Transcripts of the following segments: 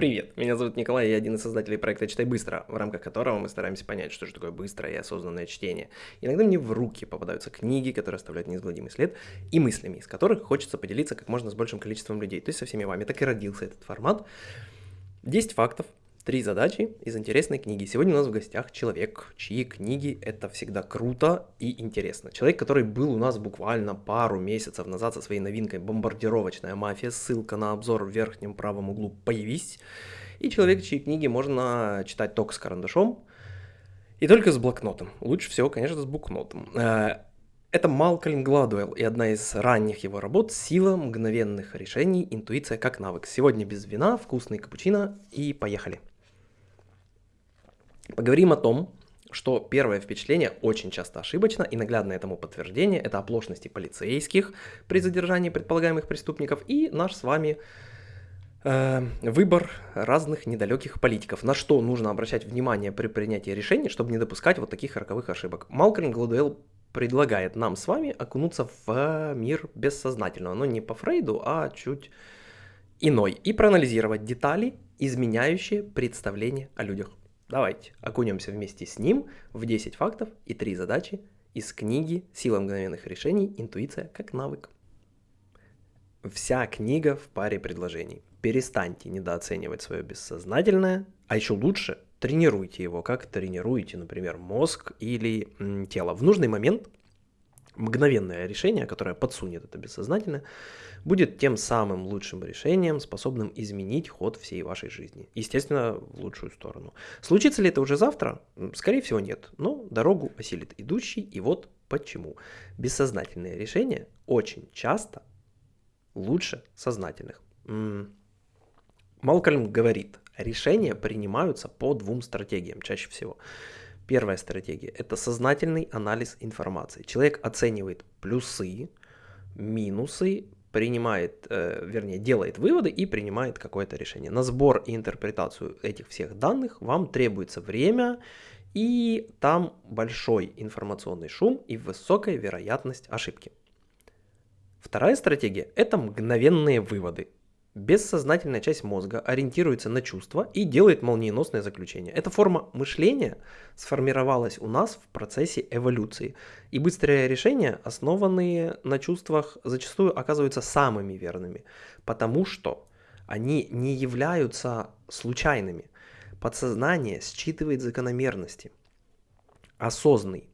Привет, меня зовут Николай, я один из создателей проекта «Читай быстро», в рамках которого мы стараемся понять, что же такое быстрое и осознанное чтение. Иногда мне в руки попадаются книги, которые оставляют неизгладимый след, и мыслями, из которых хочется поделиться как можно с большим количеством людей, то есть со всеми вами. Так и родился этот формат. 10 фактов, Три задачи из интересной книги. Сегодня у нас в гостях человек, чьи книги это всегда круто и интересно. Человек, который был у нас буквально пару месяцев назад со своей новинкой «Бомбардировочная мафия». Ссылка на обзор в верхнем правом углу «Появись». И человек, чьи книги можно читать только с карандашом и только с блокнотом. Лучше всего, конечно, с блокнотом. Э, это Малкольм Гладуэлл и одна из ранних его работ «Сила мгновенных решений. Интуиция как навык». Сегодня без вина, вкусный капучино и поехали. Поговорим о том, что первое впечатление очень часто ошибочно, и наглядное этому подтверждение – это оплошности полицейских при задержании предполагаемых преступников и наш с вами э, выбор разных недалеких политиков. На что нужно обращать внимание при принятии решений, чтобы не допускать вот таких роковых ошибок. Малкольм Гладуэлл предлагает нам с вами окунуться в мир бессознательного, но не по Фрейду, а чуть иной, и проанализировать детали, изменяющие представление о людях. Давайте окунемся вместе с ним в 10 фактов и 3 задачи из книги «Сила мгновенных решений. Интуиция как навык». Вся книга в паре предложений. Перестаньте недооценивать свое бессознательное, а еще лучше тренируйте его, как тренируете, например, мозг или тело. В нужный момент мгновенное решение, которое подсунет это бессознательное, будет тем самым лучшим решением, способным изменить ход всей вашей жизни. Естественно, в лучшую сторону. Случится ли это уже завтра? Скорее всего, нет. Но дорогу осилит идущий, и вот почему. Бессознательные решения очень часто лучше сознательных. Малкольм говорит, решения принимаются по двум стратегиям чаще всего. Первая стратегия – это сознательный анализ информации. Человек оценивает плюсы, минусы, принимает, э, вернее, делает выводы и принимает какое-то решение. На сбор и интерпретацию этих всех данных вам требуется время, и там большой информационный шум и высокая вероятность ошибки. Вторая стратегия – это мгновенные выводы. Бессознательная часть мозга ориентируется на чувства и делает молниеносное заключение. Эта форма мышления сформировалась у нас в процессе эволюции. И быстрые решения, основанные на чувствах, зачастую оказываются самыми верными, потому что они не являются случайными. Подсознание считывает закономерности. Осознанный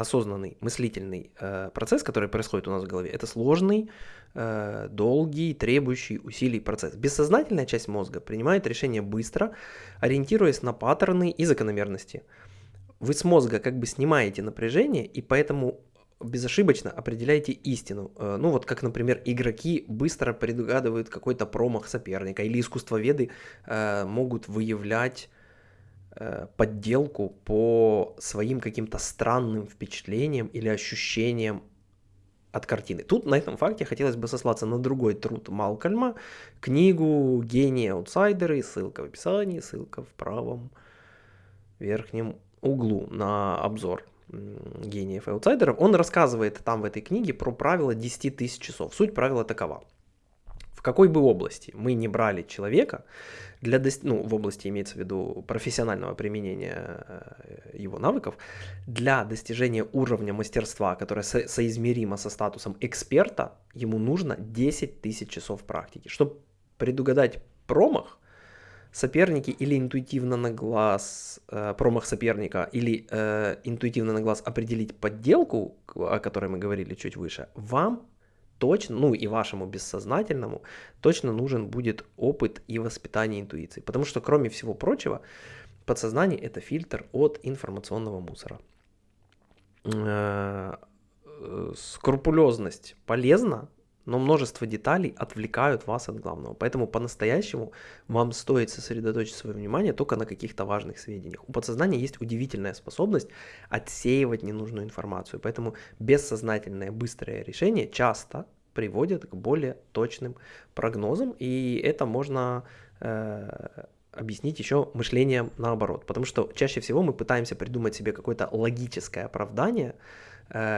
осознанный мыслительный э, процесс, который происходит у нас в голове, это сложный, э, долгий, требующий усилий процесс. Бессознательная часть мозга принимает решения быстро, ориентируясь на паттерны и закономерности. Вы с мозга как бы снимаете напряжение, и поэтому безошибочно определяете истину. Э, ну вот как, например, игроки быстро предугадывают какой-то промах соперника, или искусствоведы э, могут выявлять подделку по своим каким-то странным впечатлениям или ощущениям от картины. Тут на этом факте хотелось бы сослаться на другой труд Малкольма, книгу «Гении аутсайдеры», ссылка в описании, ссылка в правом верхнем углу на обзор гениев и аутсайдеров. Он рассказывает там в этой книге про правила 10 тысяч часов. Суть правила такова. В какой бы области мы не брали человека, для ну, в области имеется в виду профессионального применения э, его навыков, для достижения уровня мастерства, которое со- соизмеримо со статусом эксперта, ему нужно 10 тысяч часов практики. Чтобы предугадать промах, соперники или интуитивно на глаз э, промах соперника, или э, интуитивно на глаз определить подделку, о которой мы говорили чуть выше, вам точно, ну и вашему бессознательному, точно нужен будет опыт и воспитание интуиции. Потому что, кроме всего прочего, подсознание – это фильтр от информационного мусора. Э, скрупулезность полезна, но множество деталей отвлекают вас от главного. Поэтому по-настоящему вам стоит сосредоточить свое внимание только на каких-то важных сведениях. У подсознания есть удивительная способность отсеивать ненужную информацию. Поэтому бессознательное быстрое решение часто приводит к более точным прогнозам, и это можно э, объяснить еще мышлением наоборот. Потому что чаще всего мы пытаемся придумать себе какое-то логическое оправдание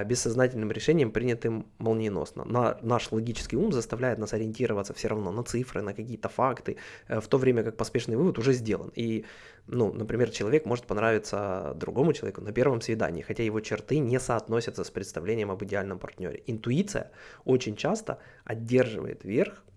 бессознательным решением, принятым молниеносно. На, наш логический ум заставляет нас ориентироваться все равно на цифры, на какие-то факты, э, в то время как поспешный вывод уже сделан. И, ну, например, человек может понравиться другому человеку на первом свидании, хотя его черты не соотносятся с представлением об идеальном партнере. Интуиция очень часто одерживает верх э,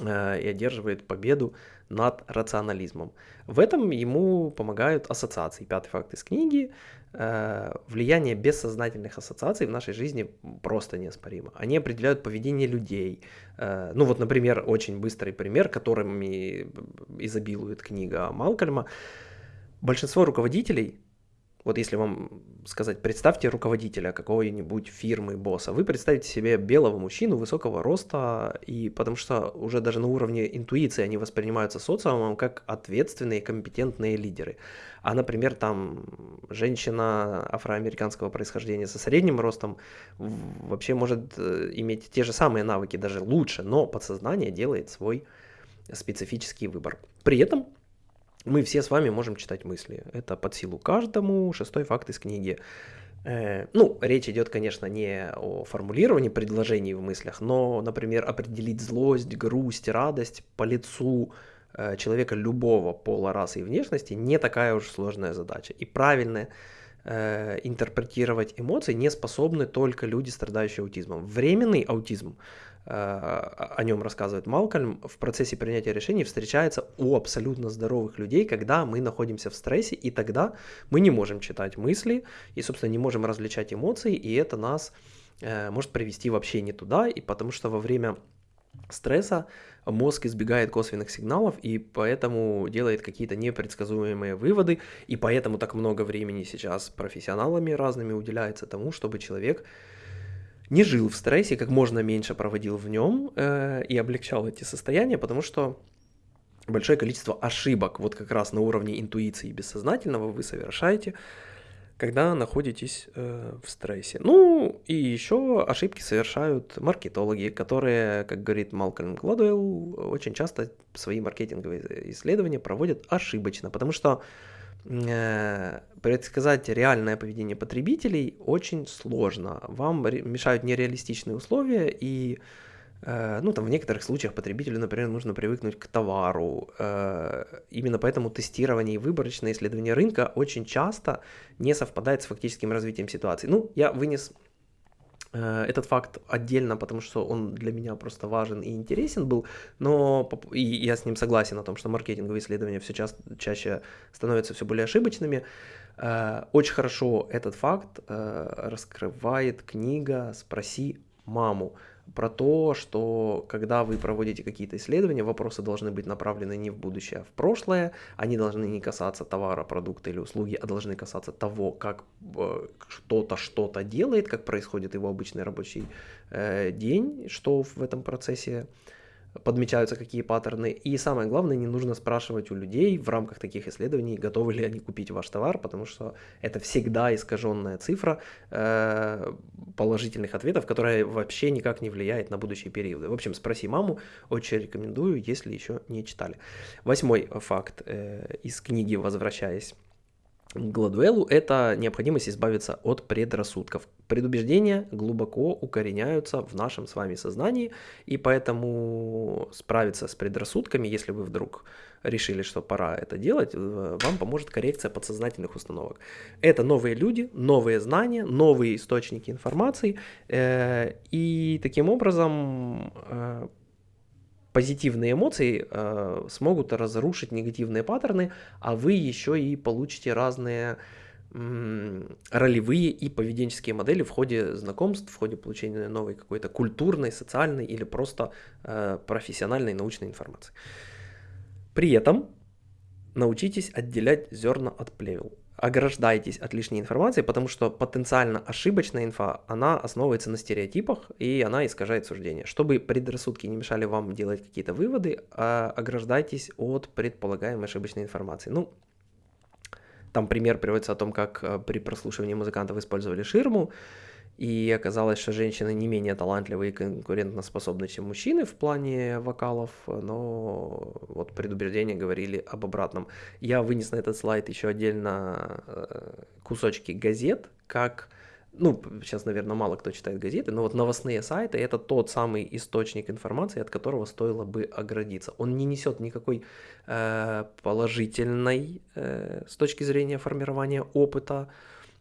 и одерживает победу над рационализмом. В этом ему помогают ассоциации. Пятый факт из книги. Э, влияние бессознательных ассоциаций в нашей жизни просто неоспоримо. Они определяют поведение людей. Э, ну вот, например, очень быстрый пример, которыми изобилует книга Малкольма. Большинство руководителей вот если вам сказать, представьте руководителя какой-нибудь фирмы, босса, вы представите себе белого мужчину высокого роста, и потому что уже даже на уровне интуиции они воспринимаются социумом как ответственные, компетентные лидеры. А, например, там женщина афроамериканского происхождения со средним ростом вообще может э, иметь те же самые навыки, даже лучше, но подсознание делает свой специфический выбор. При этом мы все с вами можем читать мысли. Это под силу каждому. Шестой факт из книги. Э, ну, речь идет, конечно, не о формулировании предложений в мыслях, но, например, определить злость, грусть, радость по лицу э, человека любого пола, расы и внешности не такая уж сложная задача. И правильно э, интерпретировать эмоции не способны только люди, страдающие аутизмом. Временный аутизм о нем рассказывает Малкольм, в процессе принятия решений встречается у абсолютно здоровых людей, когда мы находимся в стрессе, и тогда мы не можем читать мысли, и, собственно, не можем различать эмоции, и это нас э, может привести вообще не туда, и потому что во время стресса мозг избегает косвенных сигналов и поэтому делает какие-то непредсказуемые выводы, и поэтому так много времени сейчас профессионалами разными уделяется тому, чтобы человек не жил в стрессе, как можно меньше проводил в нем э, и облегчал эти состояния, потому что большое количество ошибок, вот как раз на уровне интуиции бессознательного вы совершаете, когда находитесь э, в стрессе. Ну и еще ошибки совершают маркетологи, которые, как говорит Малкольм Гладуэлл, очень часто свои маркетинговые исследования проводят ошибочно, потому что предсказать реальное поведение потребителей очень сложно. Вам мешают нереалистичные условия и э, ну, там, в некоторых случаях потребителю, например, нужно привыкнуть к товару. Э, именно поэтому тестирование и выборочное исследование рынка очень часто не совпадает с фактическим развитием ситуации. Ну, я вынес Э, этот факт отдельно, потому что он для меня просто важен и интересен был, но и я с ним согласен о том, что маркетинговые исследования все ча чаще становятся все более ошибочными. Э, очень хорошо этот факт э, раскрывает книга «Спроси маму» про то, что когда вы проводите какие-то исследования, вопросы должны быть направлены не в будущее, а в прошлое, они должны не касаться товара, продукта или услуги, а должны касаться того, как э, кто-то что-то делает, как происходит его обычный рабочий э, день, что в этом процессе подмечаются какие паттерны. И самое главное, не нужно спрашивать у людей в рамках таких исследований, готовы ли они купить ваш товар, потому что это всегда искаженная цифра э, положительных ответов, которая вообще никак не влияет на будущие периоды. В общем, спроси маму, очень рекомендую, если еще не читали. Восьмой факт э, из книги «Возвращаясь Гладуэлу это необходимость избавиться от предрассудков. Предубеждения глубоко укореняются в нашем с вами сознании, и поэтому справиться с предрассудками, если вы вдруг решили, что пора это делать, э, вам поможет коррекция подсознательных установок. Это новые люди, новые знания, новые источники информации, э, и таким образом э, позитивные эмоции э, смогут разрушить негативные паттерны, а вы еще и получите разные ролевые и поведенческие модели в ходе знакомств, в ходе получения новой какой-то культурной, социальной или просто э, профессиональной научной информации. При этом научитесь отделять зерна от плевел ограждайтесь от лишней информации, потому что потенциально ошибочная инфа, она основывается на стереотипах, и она искажает суждение. Чтобы предрассудки не мешали вам делать какие-то выводы, а, ограждайтесь от предполагаемой ошибочной информации. Ну, там пример приводится о том, как э, при прослушивании музыкантов использовали ширму, и оказалось, что женщины не менее талантливые и конкурентоспособны, чем мужчины в плане вокалов, но вот предубеждения говорили об обратном. Я вынес на этот слайд еще отдельно э, кусочки газет, как ну, сейчас, наверное, мало кто читает газеты, но вот новостные сайты это тот самый источник информации, от которого стоило бы оградиться. Он не несет никакой э, положительной э, с точки зрения формирования опыта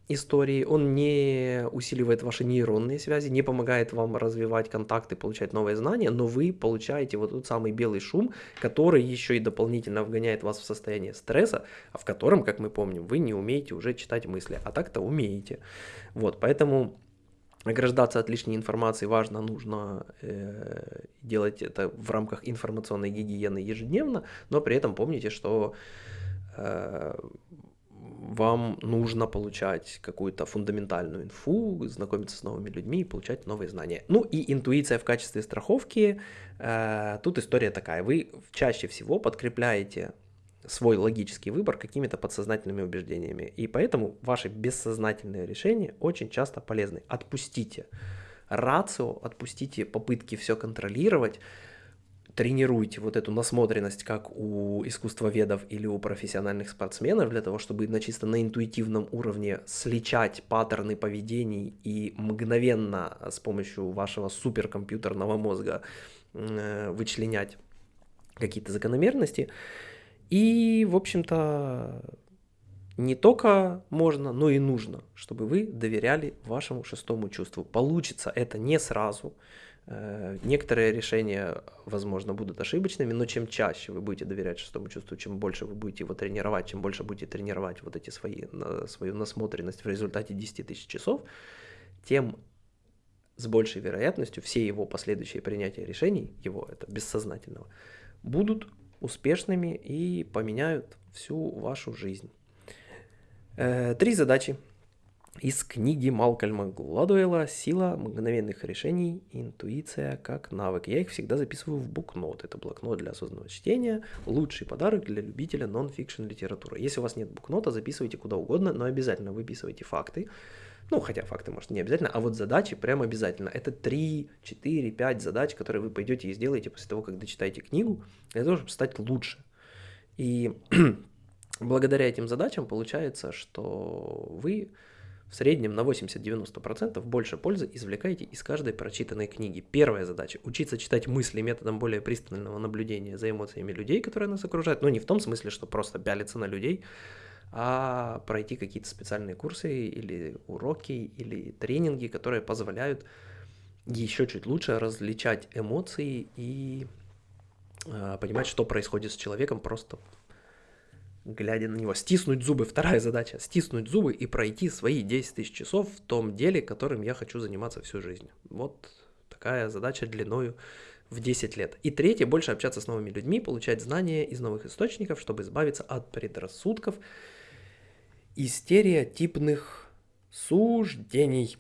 истории, он не усиливает ваши нейронные связи, не помогает вам развивать контакты, получать новые знания, но вы получаете вот тот самый белый шум, который еще и дополнительно вгоняет вас в состояние стресса, а в котором, как мы помним, вы не умеете уже читать мысли, а так-то умеете. Вот, поэтому ограждаться от лишней информации важно, нужно э, делать это в рамках информационной гигиены ежедневно, но при этом помните, что э, вам нужно получать какую-то фундаментальную инфу, знакомиться с новыми людьми и получать новые знания. Ну и интуиция в качестве страховки. Э, тут история такая. Вы чаще всего подкрепляете свой логический выбор какими-то подсознательными убеждениями. И поэтому ваши бессознательные решения очень часто полезны. Отпустите рацио, отпустите попытки все контролировать, тренируйте вот эту насмотренность, как у искусствоведов или у профессиональных спортсменов, для того, чтобы на чисто на интуитивном уровне сличать паттерны поведений и мгновенно с помощью вашего суперкомпьютерного мозга э, вычленять какие-то закономерности. И, в общем-то, не только можно, но и нужно, чтобы вы доверяли вашему шестому чувству. Получится это не сразу, некоторые решения, возможно, будут ошибочными, но чем чаще вы будете доверять шестому чувству, чем больше вы будете его тренировать, чем больше будете тренировать вот эти свои, свою насмотренность в результате 10 тысяч часов, тем с большей вероятностью все его последующие принятия решений, его это бессознательного, будут успешными и поменяют всю вашу жизнь. Э, три задачи из книги Малкольма Гладуэлла «Сила мгновенных решений. Интуиция как навык». Я их всегда записываю в букнот. Это блокнот для осознанного чтения. Лучший подарок для любителя нон-фикшн литературы. Если у вас нет букнота, записывайте куда угодно, но обязательно выписывайте факты. Ну, хотя факты, может, не обязательно, а вот задачи прям обязательно. Это 3, 4, 5 задач, которые вы пойдете и сделаете после того, как дочитаете книгу, для того, чтобы стать лучше. И благодаря этим задачам получается, что вы в среднем на 80-90% больше пользы извлекаете из каждой прочитанной книги. Первая задача – учиться читать мысли методом более пристального наблюдения за эмоциями людей, которые нас окружают. Но не в том смысле, что просто пялиться на людей, а пройти какие-то специальные курсы или уроки, или тренинги, которые позволяют еще чуть лучше различать эмоции и э, понимать, что происходит с человеком просто глядя на него. Стиснуть зубы. Вторая задача. Стиснуть зубы и пройти свои 10 тысяч часов в том деле, которым я хочу заниматься всю жизнь. Вот такая задача длиною в 10 лет. И третье, больше общаться с новыми людьми, получать знания из новых источников, чтобы избавиться от предрассудков и стереотипных суждений.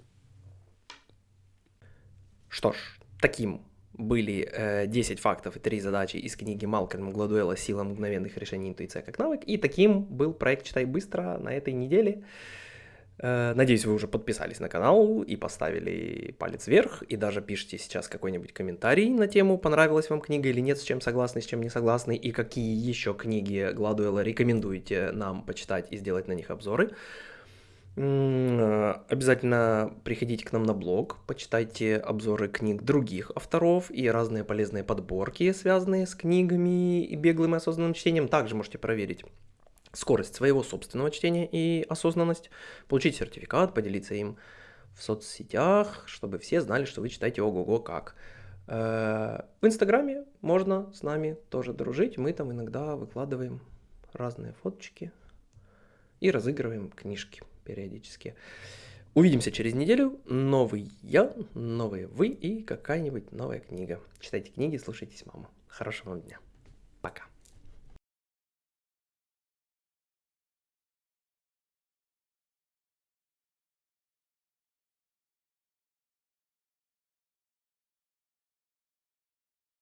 Что ж, таким были э, 10 фактов и 3 задачи из книги Малкольма Гладуэлла «Сила мгновенных решений. Интуиция как навык». И таким был проект «Читай быстро» на этой неделе. Э, надеюсь, вы уже подписались на канал и поставили палец вверх, и даже пишите сейчас какой-нибудь комментарий на тему, понравилась вам книга или нет, с чем согласны, с чем не согласны, и какие еще книги Гладуэлла рекомендуете нам почитать и сделать на них обзоры. Обязательно приходите к нам на блог, почитайте обзоры книг других авторов и разные полезные подборки, связанные с книгами и беглым и осознанным чтением. Также можете проверить скорость своего собственного чтения и осознанность, получить сертификат, поделиться им в соцсетях, чтобы все знали, что вы читаете ого-го как. Э, в Инстаграме можно с нами тоже дружить, мы там иногда выкладываем разные фоточки и разыгрываем книжки периодически. Увидимся через неделю. Новый я, новые вы и какая-нибудь новая книга. Читайте книги, слушайтесь маму. Хорошего вам дня. Пока.